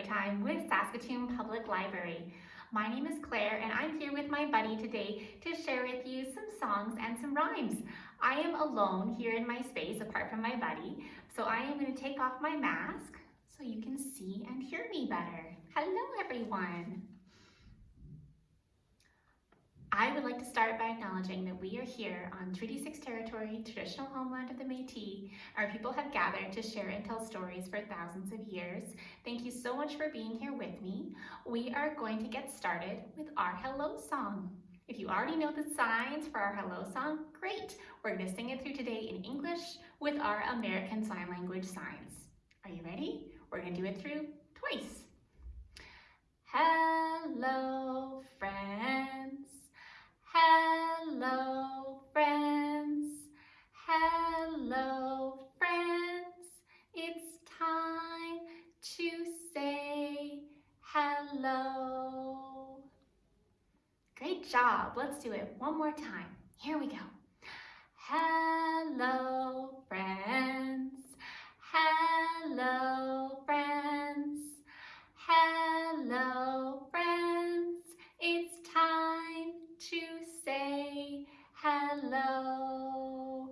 Time with Saskatoon Public Library. My name is Claire and I'm here with my buddy today to share with you some songs and some rhymes. I am alone here in my space apart from my buddy, so I am going to take off my mask so you can see and hear me better. Hello everyone! I would like to start by acknowledging that we are here on Treaty 6 territory, traditional homeland of the Métis. Our people have gathered to share and tell stories for thousands of years. Thank you so much for being here with me. We are going to get started with our hello song. If you already know the signs for our hello song, great. We're going to sing it through today in English with our American Sign Language signs. Are you ready? We're going to do it through twice. Hello, friends. Hello, friends. Hello, friends. It's time to say hello. Great job. Let's do it one more time. Here we go. Hello, friends. Hello, friends. Hello, friends. It's time to say hello.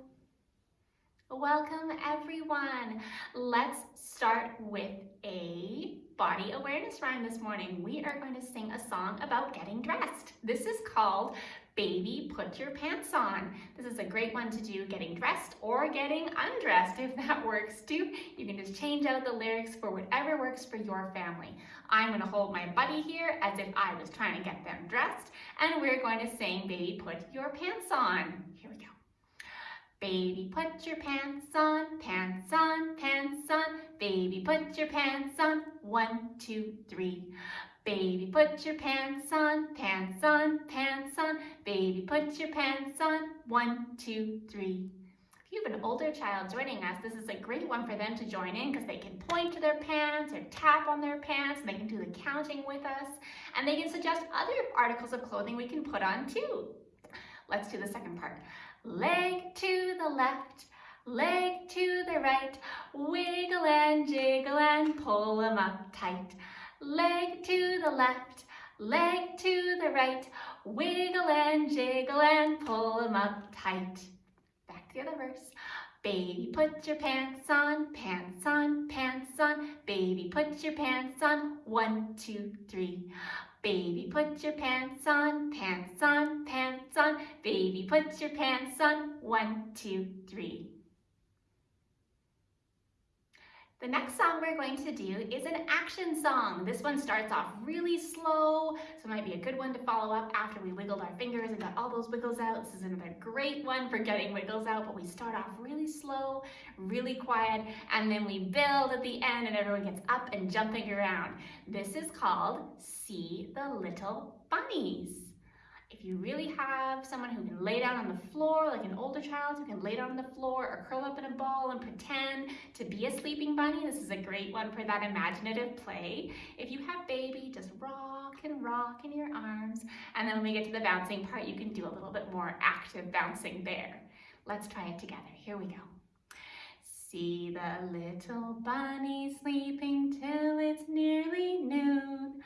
Welcome everyone. Let's start with a body awareness rhyme this morning. We are going to sing a song about getting dressed. This is called Baby Put Your Pants On. This is a great one to do getting dressed or getting undressed if that works too. You can just change out the lyrics for whatever works for your family. I'm gonna hold my buddy here as if I was trying to get them dressed and we're going to sing Baby Put Your Pants On. Here we go. Baby, put your pants on, pants on, pants on. Baby, put your pants on. One, two, three. Baby, put your pants on, pants on, pants on. Baby, put your pants on. One, two, three. If you have an older child joining us, this is a great one for them to join in because they can point to their pants or tap on their pants they can do the counting with us and they can suggest other articles of clothing we can put on too. Let's do the second part. Leg to the left, leg to the right, wiggle and jiggle and pull them up tight. Leg to the left, leg to the right, wiggle and jiggle and pull them up tight. Back to the other verse. Baby, put your pants on, pants on, pants on. Baby, put your pants on. One, two, three. Baby, put your pants on, pants on, pants on. Baby, put your pants on. One, two, three. The next song we're going to do is an action song. This one starts off really slow, so it might be a good one to follow up after we wiggled our fingers and got all those wiggles out. This is another great one for getting wiggles out, but we start off really slow, really quiet, and then we build at the end and everyone gets up and jumping around. This is called See the Little Bunnies. If you really have someone who can lay down on the floor, like an older child who can lay down on the floor or curl up in a ball and pretend to be a sleeping bunny, this is a great one for that imaginative play. If you have baby, just rock and rock in your arms. And then when we get to the bouncing part, you can do a little bit more active bouncing there. Let's try it together. Here we go. See the little bunny sleeping till it's nearly noon.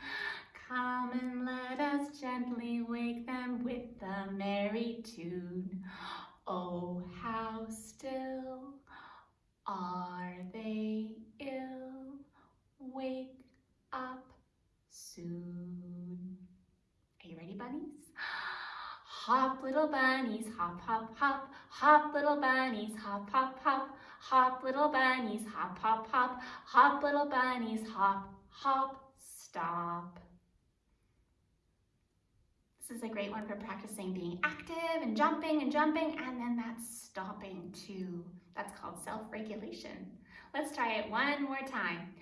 Come and let us gently wake them with a merry tune. Oh, how still are they ill? Wake up soon. Are you ready, bunnies? Hop, little bunnies, hop, hop, hop. Hop, little bunnies, hop, hop, hop. Hop, little bunnies, hop, hop, hop. Hop, little bunnies, hop, hop, stop. This is a great one for practicing being active and jumping and jumping and then that's stopping too. That's called self-regulation. Let's try it one more time.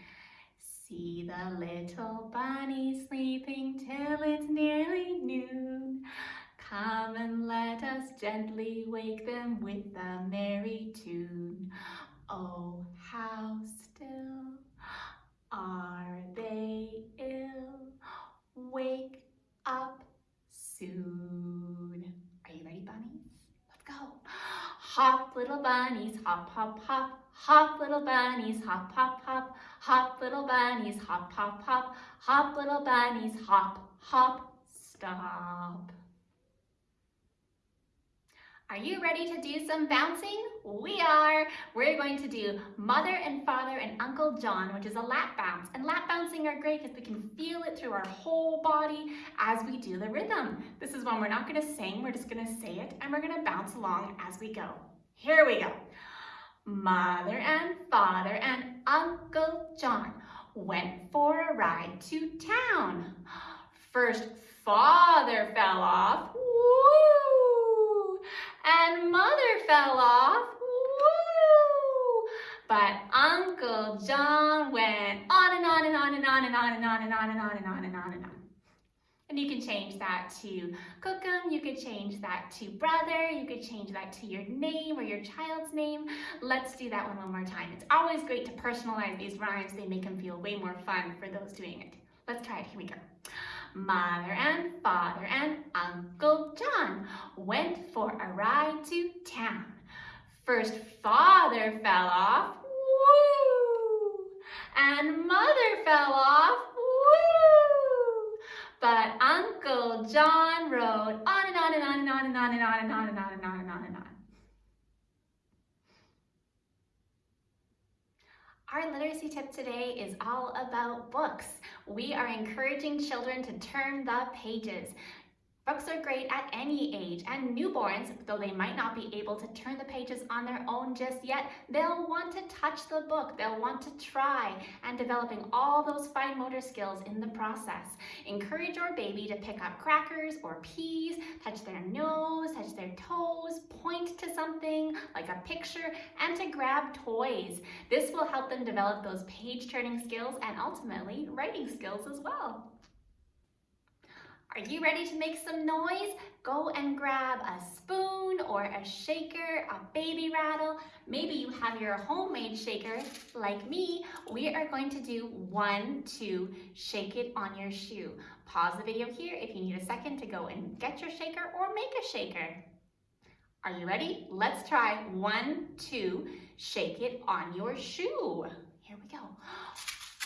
See the little bunny sleeping till it's nearly noon. Come and let us gently wake them with a merry tune. Oh, how still are they ill? Wake up soon. Are you ready, bunnies? Let's go. Hop, little bunnies, hop, hop, hop. Hop, little bunnies, hop, hop, hop. Hop, little bunnies, hop, hop, hop. Hop, little bunnies, hop, hop, stop. Are you ready to do some bouncing? We are. We're going to do Mother and Father and Uncle John, which is a lap bounce. And lap bouncing are great because we can feel it through our whole body as we do the rhythm. This is one we're not going to sing, we're just going to say it and we're going to bounce along as we go. Here we go. Mother and Father and Uncle John went for a ride to town. First, Father fell off and mother fell off. Woo! But Uncle John went on and on and on and on and on and on and on and on and on and on and on. And you can change that to Cookum, you could change that to brother, you could change that to your name or your child's name. Let's do that one one more time. It's always great to personalize these rhymes. They make them feel way more fun for those doing it. Let's try it. Here we go. Mother and father and Uncle John went for a ride to town. First father fell off, woo! And mother fell off! But Uncle John rode on and on and on and on and on and on and on and on and on and on and on. Our literacy tip today is all about books. We are encouraging children to turn the pages. Books are great at any age, and newborns, though they might not be able to turn the pages on their own just yet, they'll want to touch the book, they'll want to try, and developing all those fine motor skills in the process. Encourage your baby to pick up crackers or peas, touch their nose, touch their toes, point to something like a picture, and to grab toys. This will help them develop those page turning skills and ultimately writing skills as well. Are you ready to make some noise? Go and grab a spoon or a shaker, a baby rattle. Maybe you have your homemade shaker like me. We are going to do one, two, shake it on your shoe. Pause the video here if you need a second to go and get your shaker or make a shaker. Are you ready? Let's try one, two, shake it on your shoe. Here we go.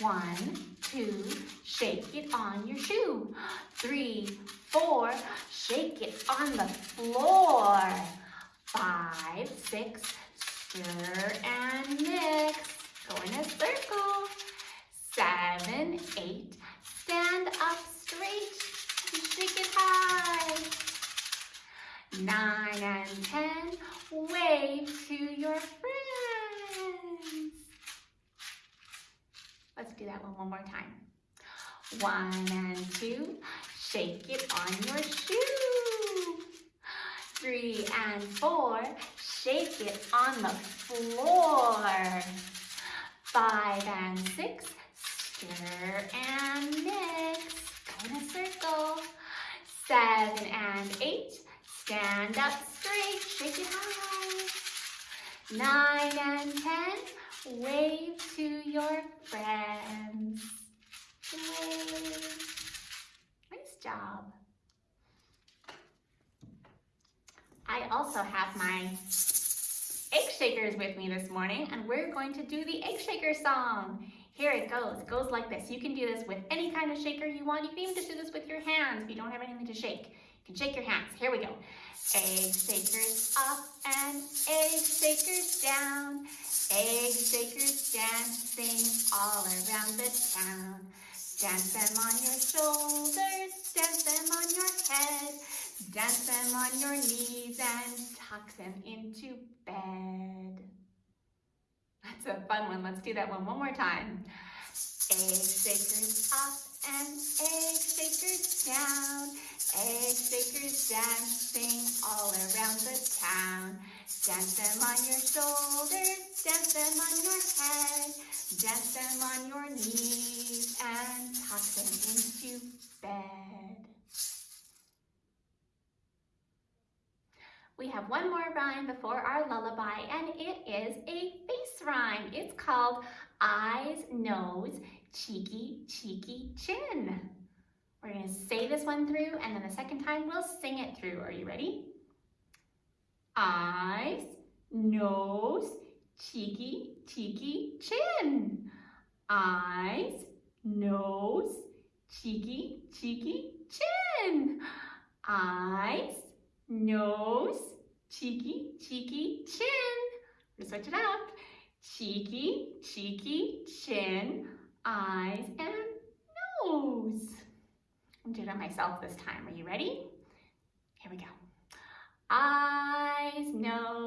One, two, shake it on your shoe. Three, four, shake it on the floor. Five, six, stir and mix. Go in a circle. Seven, eight, stand up straight and shake it high. Nine and ten, wave to your friends. Let's that one one more time. One and two, shake it on your shoe. Three and four, shake it on the floor. Five and six, stir and mix. Go in a circle. Seven and eight, stand up straight, shake it high. Nine and ten, Wave to your friends. Nice job. I also have my egg shakers with me this morning and we're going to do the egg shaker song. Here it goes. It goes like this. You can do this with any kind of shaker you want. You can even just do this with your hands if you don't have anything to shake. Can shake your hands. Here we go. Egg shakers up and egg shakers down. Egg shakers dancing all around the town. Dance them on your shoulders, dance them on your head, dance them on your knees and tuck them into bed. That's a fun one. Let's do that one one more time. Egg shakers up and egg shakers down. Egg shakers dancing all around the town. Dance them on your shoulders, dance them on your head, dance them on your knees, and tuck them into bed. We have one more rhyme before our lullaby, and it is a face rhyme. It's called eyes, nose, cheeky, cheeky, chin. We're to say this one through, and then the second time we'll sing it through. Are you ready? eyes, nose, cheeky, cheeky chin. Eyes, nose, cheeky, cheeky chin. Eyes, nose, cheeky, cheeky chin. Let's switch it up. Cheeky, cheeky chin, eyes, and nose. I'm doing it myself this time. Are you ready? Here we go. Eyes, nose,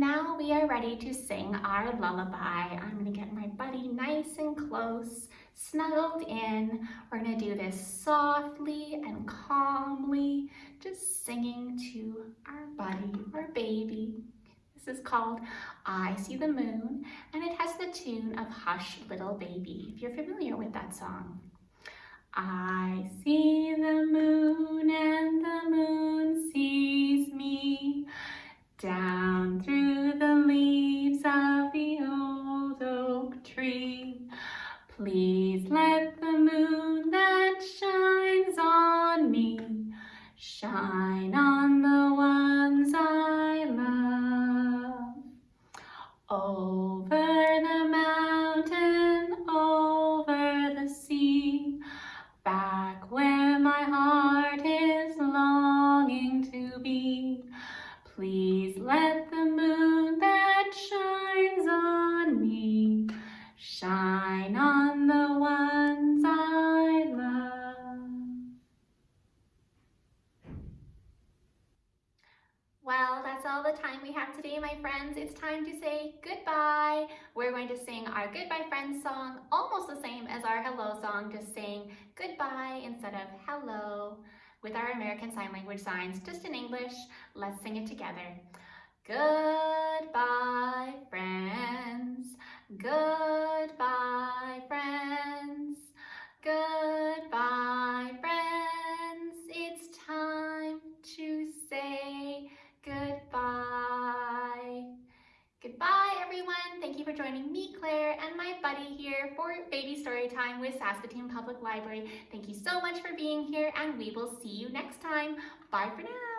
Now we are ready to sing our lullaby. I'm gonna get my buddy nice and close, snuggled in. We're gonna do this softly and calmly, just singing to our buddy, our baby. This is called I See the Moon, and it has the tune of Hush Little Baby, if you're familiar with that song. I see the moon and the moon sees me back where goodbye. We're going to sing our Goodbye Friends song, almost the same as our hello song, just saying goodbye instead of hello with our American Sign Language signs, just in English. Let's sing it together. Goodbye, friends. Goodbye, friends. Goodbye, friends. It's time joining me, Claire, and my buddy here for Baby Story Time with Saskatoon Public Library. Thank you so much for being here, and we will see you next time. Bye for now.